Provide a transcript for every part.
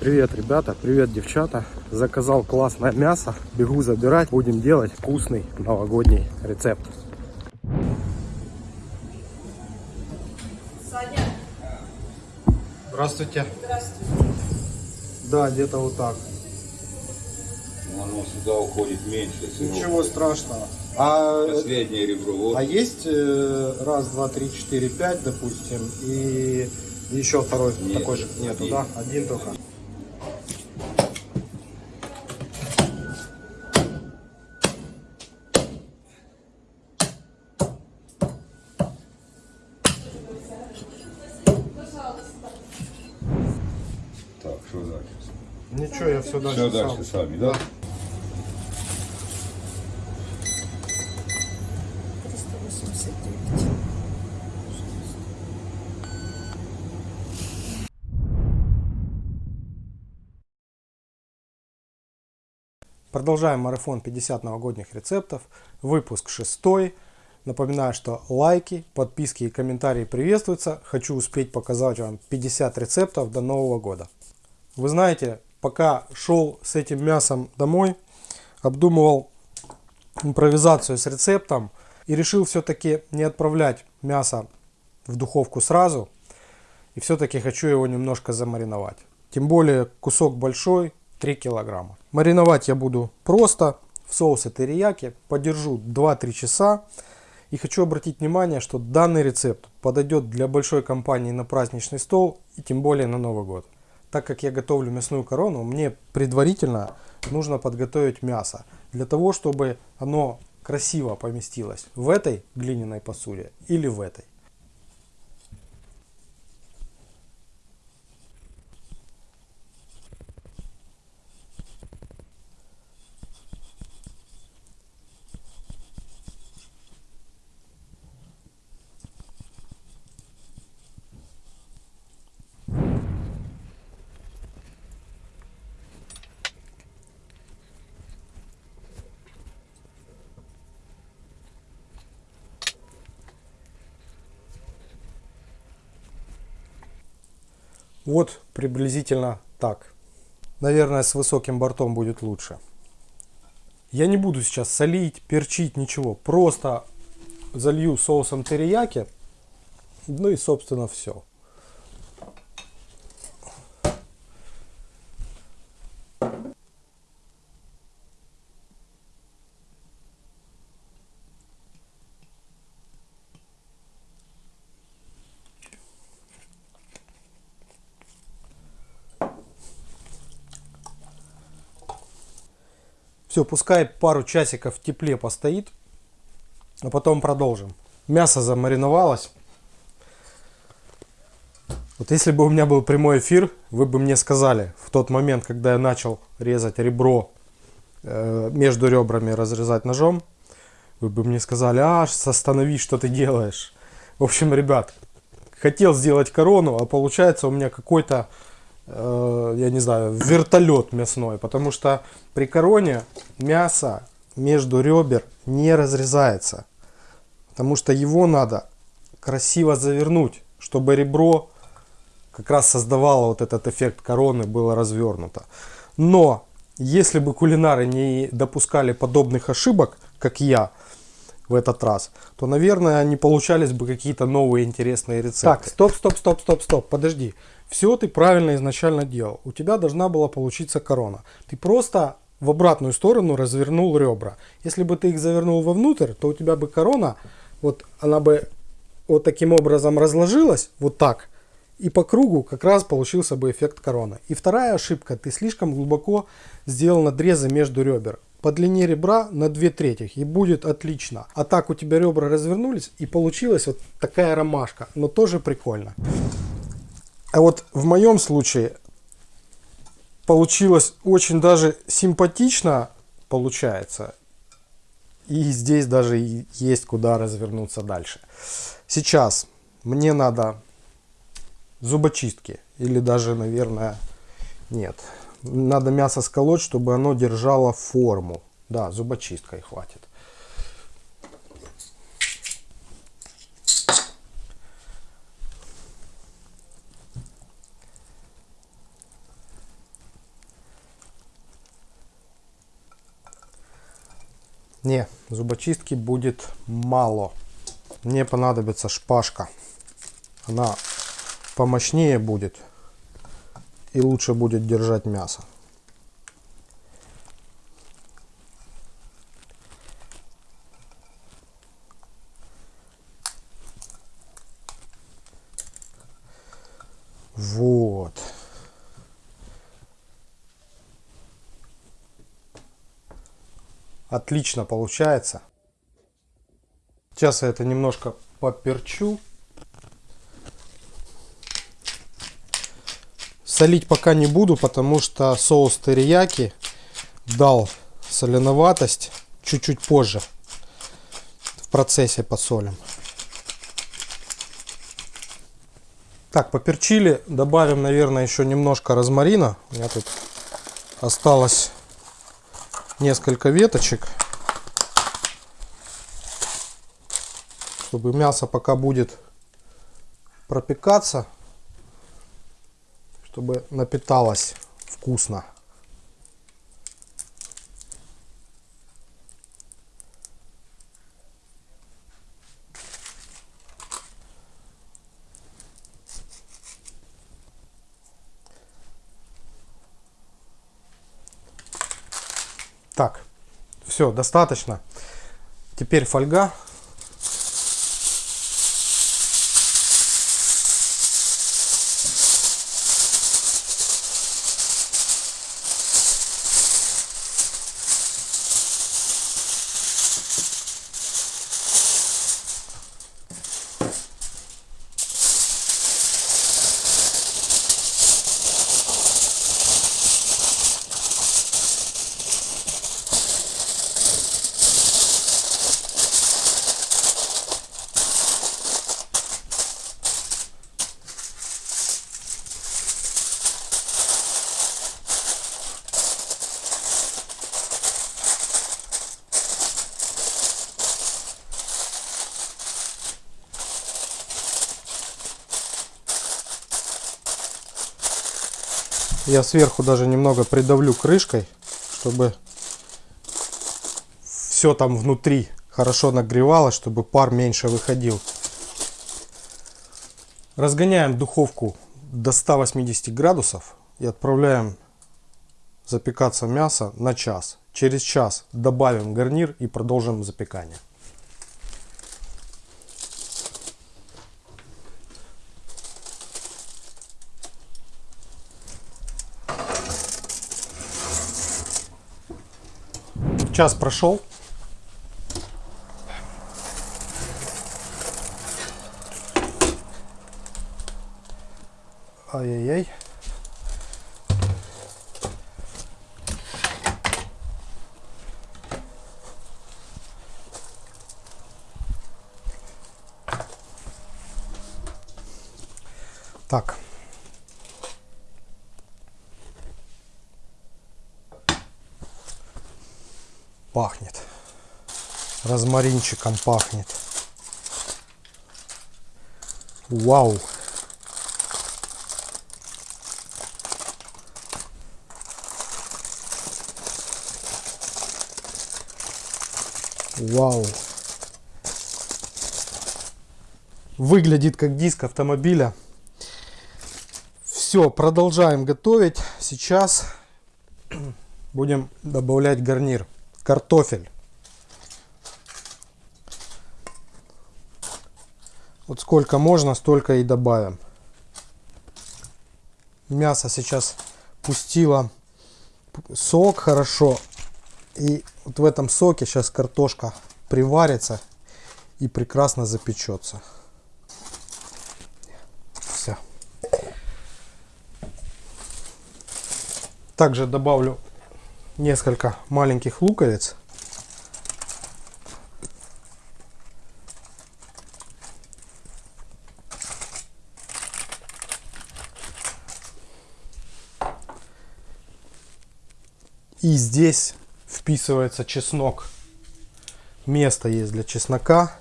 Привет, ребята, привет, девчата. Заказал классное мясо, бегу забирать. Будем делать вкусный новогодний рецепт. Саня, Здравствуйте. здравствуйте. Да, где-то вот так. Оно сюда уходит меньше всего. Ничего страшного. А, Последнее ребро. Вот. а есть э, раз, два, три, четыре, пять, допустим, и еще второй Нет, такой же нету, один. да? Один только. Все дальше Все сам. дальше сами, да? 389. Продолжаем марафон 50 новогодних рецептов. Выпуск 6. Напоминаю, что лайки, подписки и комментарии приветствуются. Хочу успеть показать вам 50 рецептов до Нового года. Вы знаете, пока шел с этим мясом домой, обдумывал импровизацию с рецептом и решил все-таки не отправлять мясо в духовку сразу. И все-таки хочу его немножко замариновать. Тем более кусок большой, 3 килограмма. Мариновать я буду просто в соусе терияки. Подержу 2-3 часа. И хочу обратить внимание, что данный рецепт подойдет для большой компании на праздничный стол и тем более на Новый год. Так как я готовлю мясную корону, мне предварительно нужно подготовить мясо. Для того, чтобы оно красиво поместилось в этой глиняной посуде или в этой. Вот приблизительно так. Наверное, с высоким бортом будет лучше. Я не буду сейчас солить, перчить, ничего. Просто залью соусом терияки. Ну и, собственно, все. Все, пускай пару часиков в тепле постоит, а потом продолжим. Мясо замариновалось. Вот если бы у меня был прямой эфир, вы бы мне сказали в тот момент, когда я начал резать ребро э, между ребрами, разрезать ножом, вы бы мне сказали, а, остановись, что ты делаешь. В общем, ребят, хотел сделать корону, а получается у меня какой-то я не знаю, вертолет мясной, потому что при короне мясо между ребер не разрезается, потому что его надо красиво завернуть, чтобы ребро как раз создавало вот этот эффект короны, было развернуто. Но если бы кулинары не допускали подобных ошибок, как я в этот раз, то, наверное, не получались бы какие-то новые интересные рецепты. Так, стоп, стоп, стоп, стоп, стоп, подожди. Все ты правильно изначально делал. У тебя должна была получиться корона. Ты просто в обратную сторону развернул ребра. Если бы ты их завернул вовнутрь, то у тебя бы корона, вот она бы вот таким образом разложилась, вот так, и по кругу как раз получился бы эффект короны. И вторая ошибка, ты слишком глубоко сделал надрезы между ребер. По длине ребра на 2 трети и будет отлично. А так у тебя ребра развернулись и получилась вот такая ромашка, но тоже прикольно. А вот в моем случае получилось очень даже симпатично получается. И здесь даже есть куда развернуться дальше. Сейчас мне надо зубочистки. Или даже, наверное, нет. Надо мясо сколоть, чтобы оно держало форму. Да, зубочисткой хватит. Не, зубочистки будет мало. Мне понадобится шпажка. Она помощнее будет и лучше будет держать мясо. Вот. Отлично получается. Сейчас я это немножко поперчу. Солить пока не буду, потому что соус терияки дал соленоватость чуть-чуть позже. В процессе посолим. Так, поперчили. Добавим, наверное, еще немножко розмарина. У меня тут осталось несколько веточек. Чтобы мясо пока будет пропекаться, чтобы напиталось вкусно. Так, все, достаточно. Теперь фольга. Я сверху даже немного придавлю крышкой, чтобы все там внутри хорошо нагревалось, чтобы пар меньше выходил. Разгоняем духовку до 180 градусов и отправляем запекаться мясо на час. Через час добавим гарнир и продолжим запекание. Час прошел. Ай-яй-яй. Так. Пахнет. Розмаринчиком пахнет. Вау. Вау. Выглядит как диск автомобиля. Все, продолжаем готовить. Сейчас будем добавлять гарнир. Картофель. Вот сколько можно, столько и добавим. Мясо сейчас пустило сок хорошо. И вот в этом соке сейчас картошка приварится и прекрасно запечется. Все. Также добавлю несколько маленьких луковиц. И здесь вписывается чеснок. Место есть для чеснока.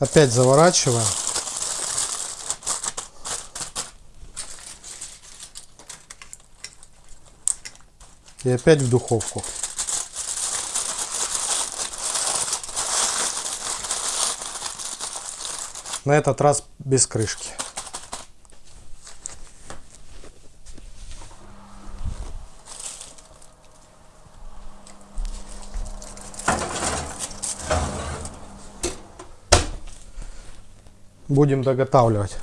Опять заворачиваем. И опять в духовку. На этот раз без крышки. Будем доготавливать.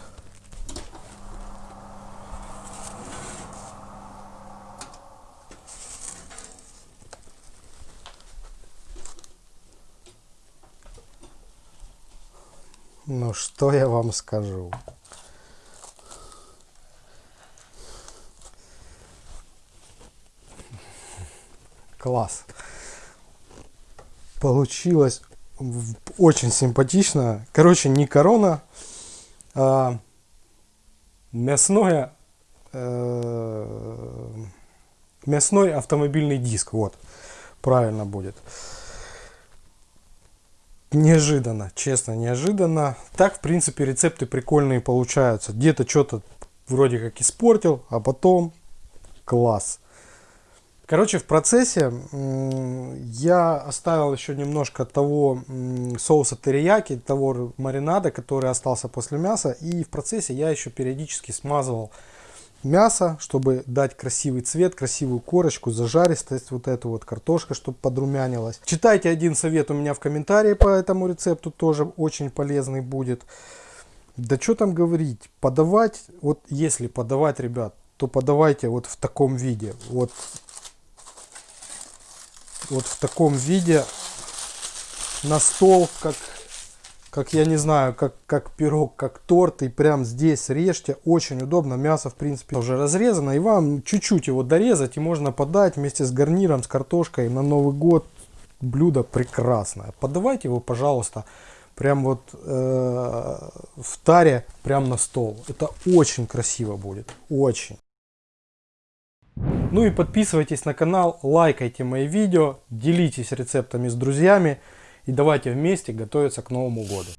Ну что я вам скажу? Класс. Получилось очень симпатично. Короче, не корона, а мясное, э, мясной автомобильный диск. Вот, правильно будет. Неожиданно, честно, неожиданно. Так, в принципе, рецепты прикольные получаются. Где-то что-то вроде как испортил, а потом класс. Короче, в процессе я оставил еще немножко того соуса терияки, того маринада, который остался после мяса. И в процессе я еще периодически смазывал мясо, чтобы дать красивый цвет, красивую корочку, зажаристость, вот эту вот картошка, чтобы подрумянилась. Читайте один совет у меня в комментарии по этому рецепту, тоже очень полезный будет. Да что там говорить, подавать, вот если подавать, ребят, то подавайте вот в таком виде. Вот вот в таком виде на стол, как, как я не знаю, как, как пирог, как торт. И прям здесь режьте. Очень удобно. Мясо, в принципе, уже разрезано. И вам чуть-чуть его дорезать. И можно подать вместе с гарниром, с картошкой на Новый год. Блюдо прекрасное. Подавайте его, пожалуйста, прям вот э, в таре, прям на стол. Это очень красиво будет. Очень. Ну и подписывайтесь на канал, лайкайте мои видео, делитесь рецептами с друзьями и давайте вместе готовиться к Новому году.